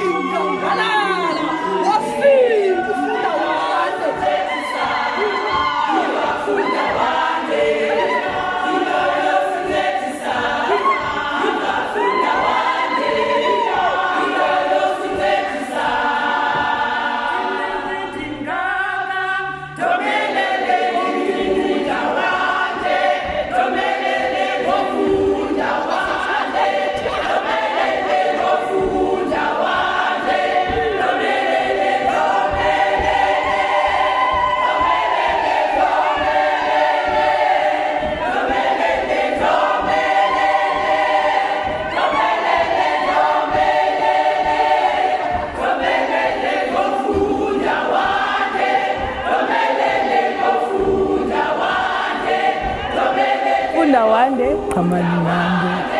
kinh cầu đã la ndawande qhamani nambe